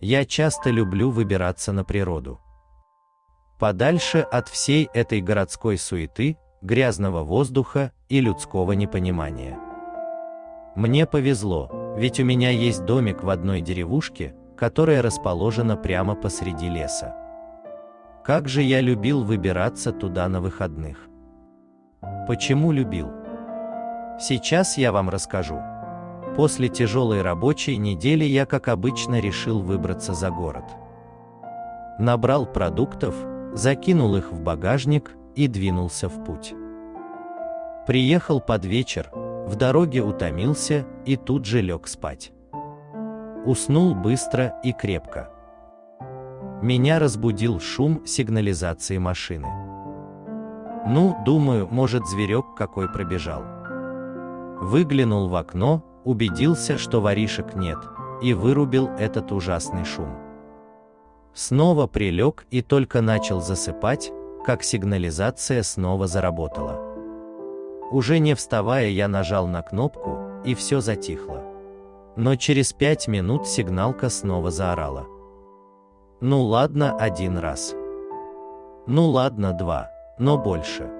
Я часто люблю выбираться на природу. Подальше от всей этой городской суеты, грязного воздуха и людского непонимания. Мне повезло, ведь у меня есть домик в одной деревушке, которая расположена прямо посреди леса. Как же я любил выбираться туда на выходных. Почему любил? Сейчас я вам расскажу. После тяжелой рабочей недели я, как обычно, решил выбраться за город. Набрал продуктов, закинул их в багажник и двинулся в путь. Приехал под вечер, в дороге утомился и тут же лег спать. Уснул быстро и крепко. Меня разбудил шум сигнализации машины. Ну, думаю, может зверек какой пробежал. Выглянул в окно, убедился, что воришек нет, и вырубил этот ужасный шум. Снова прилег и только начал засыпать, как сигнализация снова заработала. Уже не вставая я нажал на кнопку, и все затихло. Но через пять минут сигналка снова заорала. Ну ладно один раз. Ну ладно два, но больше.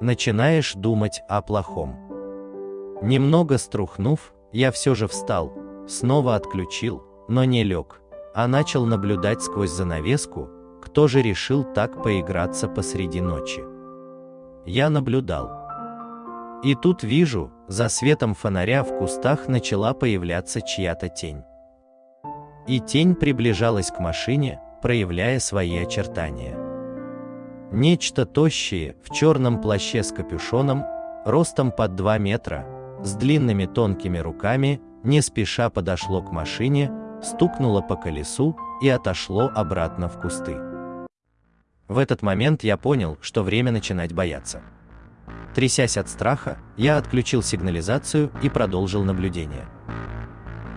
Начинаешь думать о плохом. Немного струхнув, я все же встал, снова отключил, но не лег, а начал наблюдать сквозь занавеску, кто же решил так поиграться посреди ночи. Я наблюдал. И тут вижу, за светом фонаря в кустах начала появляться чья-то тень. И тень приближалась к машине, проявляя свои очертания. Нечто тощее, в черном плаще с капюшоном, ростом под 2 метра, с длинными тонкими руками, не спеша подошло к машине, стукнуло по колесу и отошло обратно в кусты. В этот момент я понял, что время начинать бояться. Трясясь от страха, я отключил сигнализацию и продолжил наблюдение.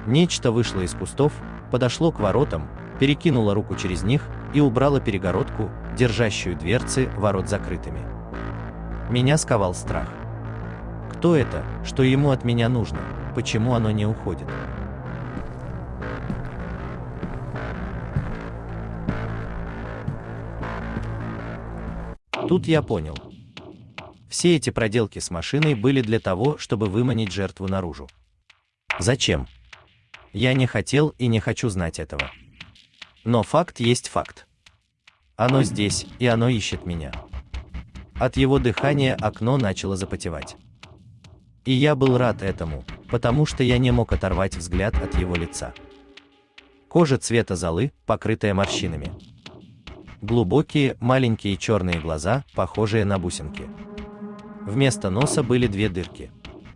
Нечто вышло из кустов, подошло к воротам, перекинуло руку через них и убрало перегородку, держащую дверцы ворот закрытыми. Меня сковал страх. Кто это, что ему от меня нужно, почему оно не уходит? Тут я понял. Все эти проделки с машиной были для того, чтобы выманить жертву наружу. Зачем? Я не хотел и не хочу знать этого. Но факт есть факт. Оно здесь, и оно ищет меня. От его дыхания окно начало запотевать. И я был рад этому, потому что я не мог оторвать взгляд от его лица. Кожа цвета золы, покрытая морщинами. Глубокие, маленькие черные глаза, похожие на бусинки. Вместо носа были две дырки.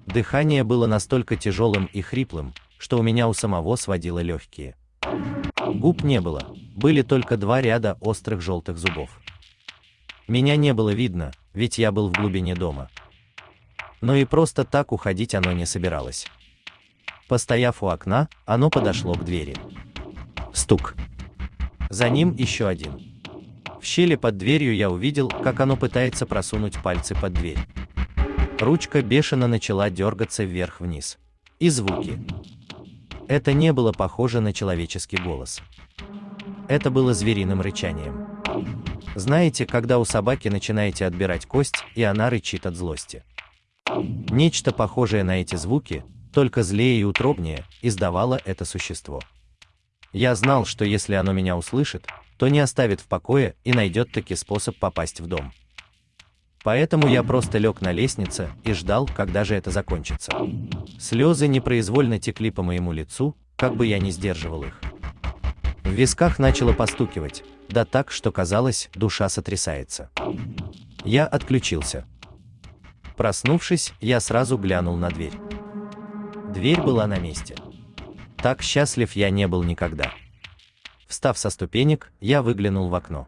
Дыхание было настолько тяжелым и хриплым, что у меня у самого сводило легкие. Губ не было, были только два ряда острых желтых зубов. Меня не было видно, ведь я был в глубине дома. Но и просто так уходить оно не собиралось. Постояв у окна, оно подошло к двери. Стук. За ним еще один. В щели под дверью я увидел, как оно пытается просунуть пальцы под дверь. Ручка бешено начала дергаться вверх-вниз. И звуки. Это не было похоже на человеческий голос. Это было звериным рычанием. Знаете, когда у собаки начинаете отбирать кость, и она рычит от злости. Нечто похожее на эти звуки, только злее и утробнее, издавало это существо. Я знал, что если оно меня услышит, то не оставит в покое и найдет таки способ попасть в дом. Поэтому я просто лег на лестнице и ждал, когда же это закончится. Слезы непроизвольно текли по моему лицу, как бы я ни сдерживал их. В висках начало постукивать, да так, что казалось, душа сотрясается. Я отключился. Проснувшись, я сразу глянул на дверь. Дверь была на месте. Так счастлив я не был никогда. Встав со ступенек, я выглянул в окно.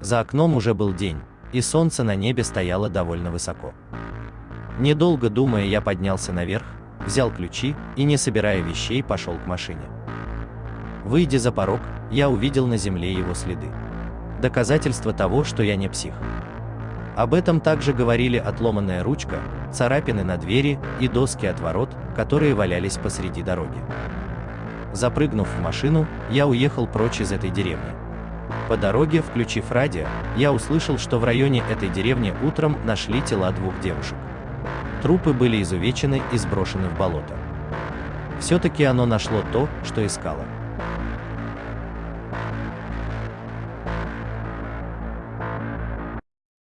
За окном уже был день, и солнце на небе стояло довольно высоко. Недолго думая, я поднялся наверх, взял ключи и, не собирая вещей, пошел к машине. Выйдя за порог, я увидел на земле его следы. Доказательство того, что я не псих. Об этом также говорили отломанная ручка, царапины на двери и доски от ворот, которые валялись посреди дороги. Запрыгнув в машину, я уехал прочь из этой деревни. По дороге, включив радио, я услышал, что в районе этой деревни утром нашли тела двух девушек. Трупы были изувечены и сброшены в болото. Все-таки оно нашло то, что искало.